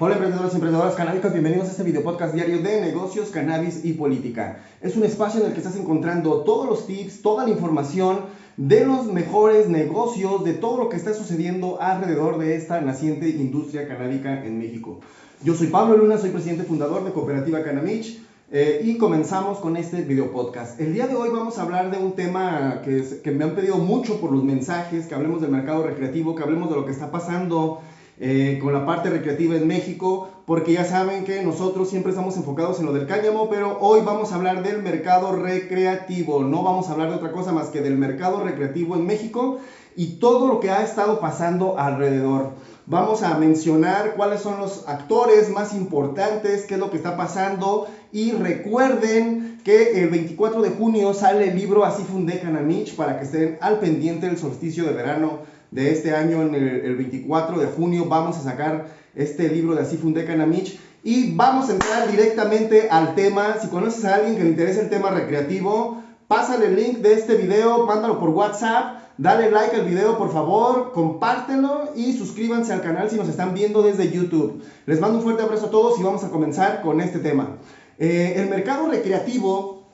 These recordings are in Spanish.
Hola emprendedores y emprendedoras canábicas, bienvenidos a este video podcast diario de negocios, cannabis y política. Es un espacio en el que estás encontrando todos los tips, toda la información de los mejores negocios, de todo lo que está sucediendo alrededor de esta naciente industria canábica en México. Yo soy Pablo Luna, soy presidente fundador de Cooperativa Canamich eh, y comenzamos con este video podcast. El día de hoy vamos a hablar de un tema que, que me han pedido mucho por los mensajes, que hablemos del mercado recreativo, que hablemos de lo que está pasando eh, con la parte recreativa en México, porque ya saben que nosotros siempre estamos enfocados en lo del cáñamo, pero hoy vamos a hablar del mercado recreativo, no vamos a hablar de otra cosa más que del mercado recreativo en México y todo lo que ha estado pasando alrededor. Vamos a mencionar cuáles son los actores más importantes, qué es lo que está pasando y recuerden que el 24 de junio sale el libro Así fundé Canamich para que estén al pendiente del solsticio de verano de este año, en el, 24 de junio, vamos a sacar este libro de Así Fundé Canamich. Y vamos a entrar directamente al tema. Si conoces a alguien que le interese el tema recreativo, pásale el link de este video, mándalo por WhatsApp, dale like al video por favor, compártelo y suscríbanse al canal si nos están viendo desde YouTube. Les mando un fuerte abrazo a todos y vamos a comenzar con este tema. Eh, el mercado recreativo,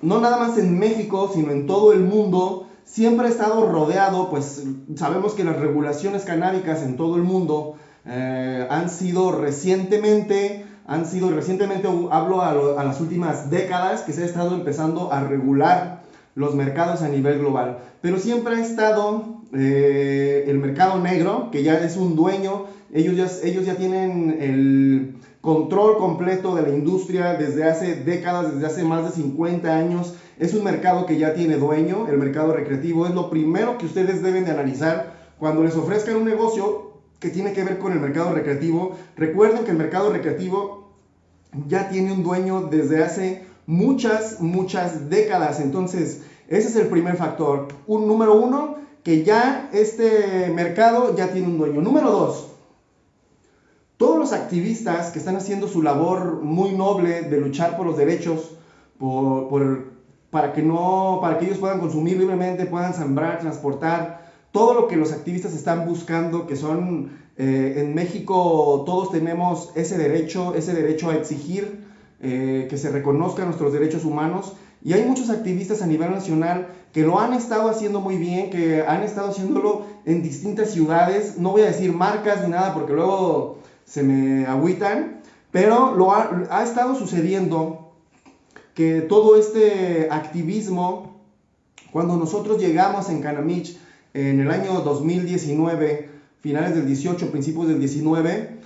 no nada más en México, sino en todo el mundo, siempre ha estado rodeado, pues sabemos que las regulaciones canábicas en todo el mundo eh, han sido recientemente, han sido recientemente, hablo a, las últimas décadas, que se ha estado empezando a regular los mercados a nivel global. Pero siempre ha estado eh, el mercado negro, que ya es un dueño, ellos ya, ellos ya tienen el control completo de la industria desde hace décadas, desde hace más de 50 años es un mercado que ya tiene dueño, el mercado recreativo. Es lo primero que ustedes deben de analizar cuando les ofrezcan un negocio que tiene que ver con el mercado recreativo. Recuerden que el mercado recreativo ya tiene un dueño desde hace muchas, muchas décadas. Entonces, ese es el primer factor. Un número uno, que ya este mercado ya tiene un dueño. Número dos, todos los activistas que están haciendo su labor muy noble de luchar por los derechos, por, por para que, no, para que ellos puedan consumir libremente, puedan sembrar, transportar, todo lo que los activistas están buscando, que son, eh, en México todos tenemos ese derecho, ese derecho a exigir eh, que se reconozcan nuestros derechos humanos. Y hay muchos activistas a nivel nacional que lo han estado haciendo muy bien, que han estado haciéndolo en distintas ciudades. No voy a decir marcas ni nada porque luego se me agüitan, pero lo ha, ha estado sucediendo que todo este activismo, cuando nosotros llegamos en Canamich en el año 2019, finales del 18, principios del 19,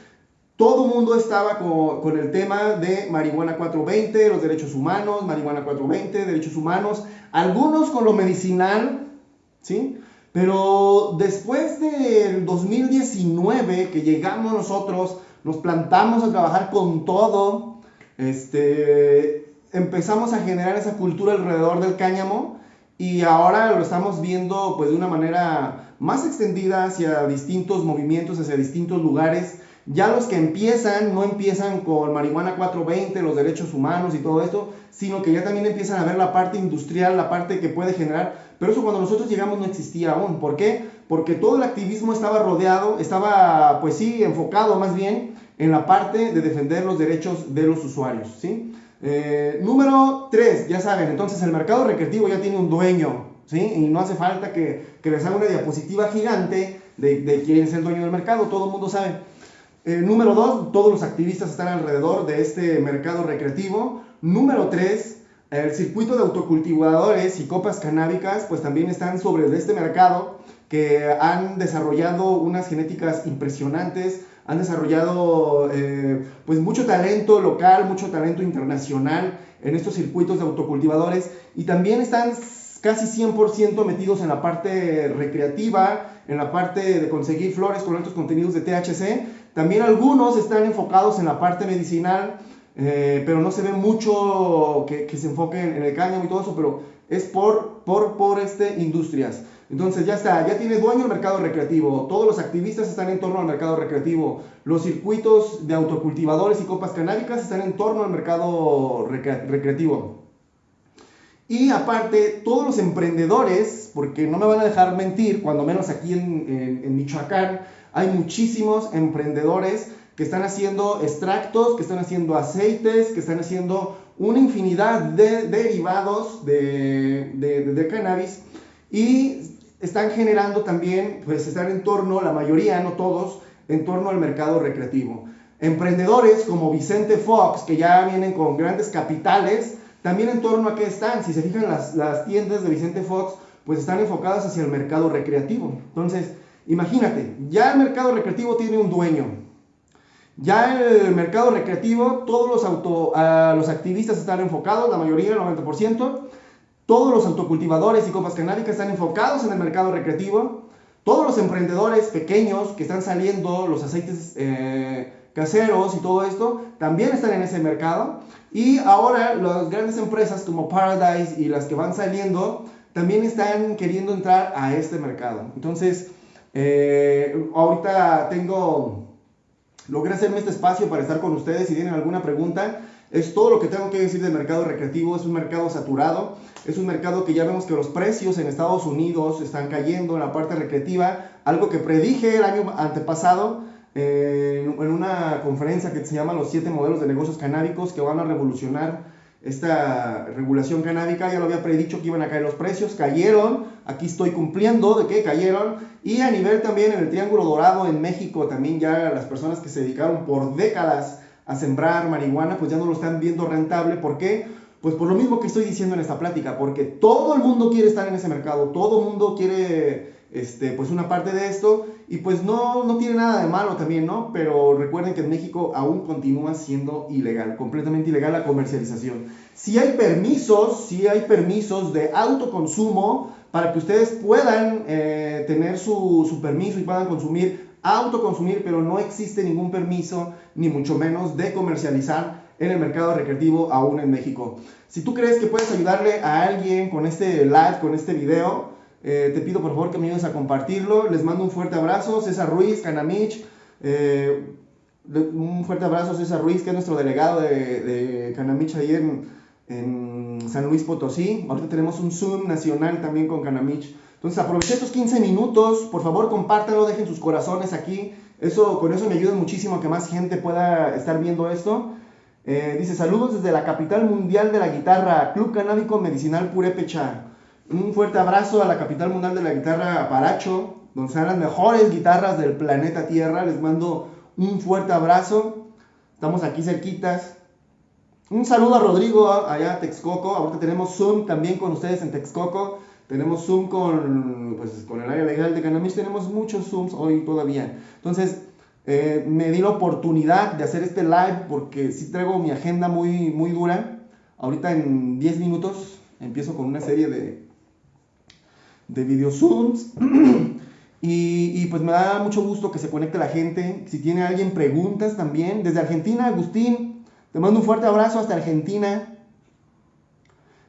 todo el mundo estaba con, el tema de marihuana 420, los derechos humanos, marihuana 420, derechos humanos, algunos con lo medicinal, ¿sí? Pero después del 2019 que llegamos nosotros, nos plantamos a trabajar con todo, este, empezamos a generar esa cultura alrededor del cáñamo y ahora lo estamos viendo pues de una manera más extendida hacia distintos movimientos, hacia distintos lugares. Ya los que empiezan no empiezan con marihuana 420, los derechos humanos y todo esto, sino que ya también empiezan a ver la parte industrial, la parte que puede generar. Pero eso cuando nosotros llegamos no existía aún. ¿Por qué? Porque todo el activismo estaba rodeado, estaba pues sí, enfocado más bien en la parte de defender los derechos de los usuarios. ¿sí? Eh, número 3, ya saben, entonces el mercado recreativo ya tiene un dueño, ¿sí? Y no hace falta que, que les haga una diapositiva gigante de, de, quién es el dueño del mercado, todo el mundo sabe. Eh, número 2, todos los activistas están alrededor de este mercado recreativo. Número 3, el circuito de autocultivadores y copas canábicas, pues también están sobre este mercado que han desarrollado unas genéticas impresionantes, han desarrollado eh, pues mucho talento local, mucho talento internacional en estos circuitos de autocultivadores y también están casi 100% metidos en la parte recreativa, en la parte de conseguir flores con altos contenidos de THC. También algunos están enfocados en la parte medicinal, eh, pero no se ve mucho que, se enfoque en, el cáñamo y todo eso, pero es por, por, por este, industrias. Entonces ya está, ya tiene dueño el mercado recreativo, todos los activistas están en torno al mercado recreativo, los circuitos de autocultivadores y copas canábicas están en torno al mercado recreativo. Y aparte, todos los emprendedores, porque no me van a dejar mentir, cuando menos aquí en, en Michoacán, hay muchísimos emprendedores que están haciendo extractos, que están haciendo aceites, que están haciendo una infinidad de derivados de, de, cannabis. Y están generando también, pues están en torno, la mayoría, no todos, en torno al mercado recreativo. Emprendedores como Vicente Fox, que ya vienen con grandes capitales, también en torno a qué están. Si se fijan, las, las tiendas de Vicente Fox, pues están enfocadas hacia el mercado recreativo. Entonces, imagínate, ya el mercado recreativo tiene un dueño, ya el mercado recreativo, todos los, auto, los activistas están enfocados, la mayoría, el 90%. Todos los autocultivadores y copas canábicas están enfocados en el mercado recreativo. Todos los emprendedores pequeños que están saliendo, los aceites eh, caseros y todo esto, también están en ese mercado. Y ahora las grandes empresas como Paradise y las que van saliendo, también están queriendo entrar a este mercado. Entonces, eh, ahorita tengo logré hacerme este espacio para estar con ustedes. Si tienen alguna pregunta, es todo lo que tengo que decir del mercado recreativo. Es un mercado saturado, es un mercado que ya vemos que los precios en Estados Unidos están cayendo en la parte recreativa, algo que predije el año antepasado. Eh, en una conferencia que se llama Los siete modelos de negocios canábicos que van a revolucionar esta regulación canábica, ya lo había predicho que iban a caer los precios, cayeron, aquí estoy cumpliendo de que cayeron, y a nivel también en el Triángulo Dorado en México, también ya las personas que se dedicaron por décadas a sembrar marihuana, pues ya no lo están viendo rentable, ¿por qué? Pues por lo mismo que estoy diciendo en esta plática, porque todo el mundo quiere estar en ese mercado, todo el mundo quiere este, pues una parte de esto y pues no, no tiene nada de malo también, ¿no? Pero recuerden que en México aún continúa siendo ilegal, completamente ilegal la comercialización. Si hay permisos, si hay permisos de autoconsumo para que ustedes puedan eh, tener su, su permiso y puedan consumir, autoconsumir, pero no existe ningún permiso, ni mucho menos de comercializar en el mercado recreativo aún en México. Si tú crees que puedes ayudarle a alguien con este live, con este video, eh, te pido por favor que me ayudes a compartirlo. Les mando un fuerte abrazo. César Ruiz, Canamich. Eh, un fuerte abrazo a César Ruiz, que es nuestro delegado de, Canamich ahí en, en, San Luis Potosí. Ahorita tenemos un Zoom nacional también con Canamich. Entonces aproveché estos 15 minutos. Por favor, compártanlo, dejen sus corazones aquí. Eso, con eso me ayuda muchísimo a que más gente pueda estar viendo esto. Eh, dice, saludos desde la capital mundial de la guitarra, Club Canábico Medicinal Purépecha. Un fuerte abrazo a la capital mundial de la guitarra, Aparacho, donde están las mejores guitarras del planeta Tierra. Les mando un fuerte abrazo. Estamos aquí cerquitas. Un saludo a Rodrigo allá a Texcoco. Ahorita tenemos Zoom también con ustedes en Texcoco. Tenemos Zoom con, pues, con el área legal de Canamich. Tenemos muchos Zooms hoy todavía. Entonces, eh, me di la oportunidad de hacer este live porque sí traigo mi agenda muy, muy dura. Ahorita en 10 minutos empiezo con una serie de, de video Zooms. y, pues me da mucho gusto que se conecte la gente. Si tiene alguien preguntas también. Desde Argentina, Agustín, te mando un fuerte abrazo hasta Argentina.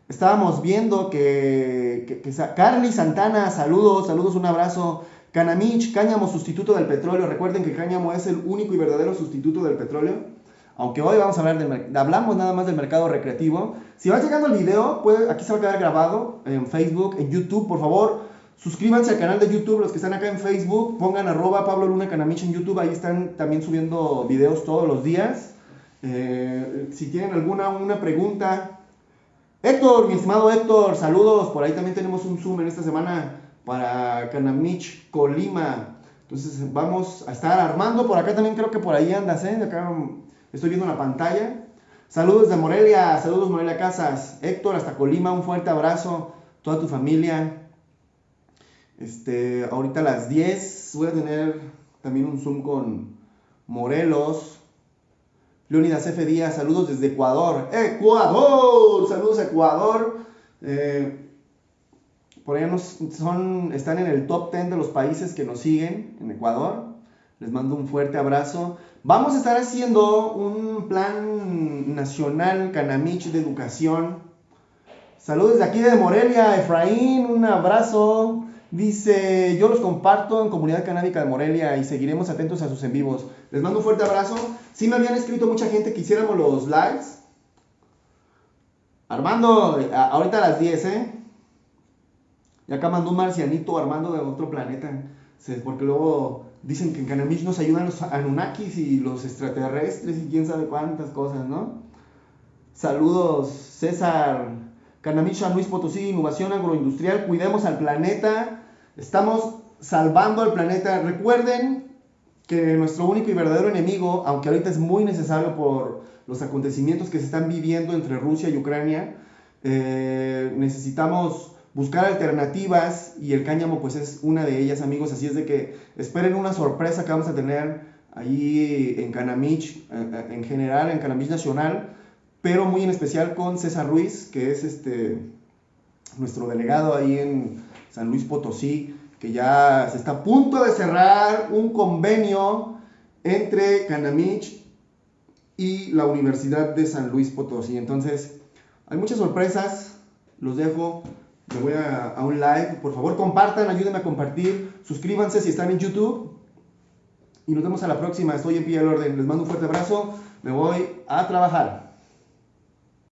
Estábamos viendo que, que, Carly Santana, saludos, saludos, un abrazo. Canamich, cáñamo sustituto del petróleo. Recuerden que cáñamo es el único y verdadero sustituto del petróleo. Aunque hoy vamos a hablar del hablamos nada más del mercado recreativo. Si vas llegando al video, puede, aquí se va a quedar grabado en Facebook, en YouTube, por favor, suscríbanse al canal de YouTube, los que están acá en Facebook, pongan arroba Pablo Luna Canamich en YouTube, ahí están también subiendo videos todos los días. Eh, si tienen alguna una pregunta, Héctor, mi estimado Héctor, saludos, por ahí también tenemos un Zoom en esta semana para Canamich Colima. Entonces vamos a estar armando, por acá también creo que por ahí andas, ¿eh? Acá Estoy viendo la pantalla. Saludos de Morelia, saludos Morelia Casas. Héctor, hasta Colima, un fuerte abrazo. Toda tu familia. Este, ahorita a las 10 voy a tener también un Zoom con Morelos. Leonidas F. Díaz, saludos desde Ecuador. ¡Ecuador! Saludos Ecuador. Eh, por allá nos, son, están en el top 10 de los países que nos siguen en Ecuador. Les mando un fuerte abrazo. Vamos a estar haciendo un plan nacional Canamich de educación. Saludos de aquí de Morelia, Efraín, un abrazo. Dice, yo los comparto en Comunidad Canábica de Morelia y seguiremos atentos a sus en vivos. Les mando un fuerte abrazo. Sí me habían escrito mucha gente que hiciéramos los lives. Armando, ahorita a las 10, ¿eh? Y acá mandó un marcianito Armando de otro planeta. Porque luego dicen que en Canamich nos ayudan los Anunnakis y los extraterrestres y quién sabe cuántas cosas, ¿no? Saludos, César. Canamich, San Luis Potosí, innovación agroindustrial, cuidemos al planeta. Estamos salvando al planeta. Recuerden que nuestro único y verdadero enemigo, aunque ahorita es muy necesario por los acontecimientos que se están viviendo entre Rusia y Ucrania, eh, necesitamos buscar alternativas y el cáñamo pues es una de ellas amigos, así es de que esperen una sorpresa que vamos a tener ahí en Canamich, eh, en general, en Canamich Nacional, pero muy en especial con César Ruiz, que es este nuestro delegado ahí en San Luis Potosí, que ya se está a punto de cerrar un convenio entre Canamich y la Universidad de San Luis Potosí. Entonces, hay muchas sorpresas, los dejo. Me voy a, a, un live. Por favor, compartan, ayúdenme a compartir. Suscríbanse si están en YouTube. Y nos vemos a la próxima. Estoy en pie del orden. Les mando un fuerte abrazo. Me voy a trabajar.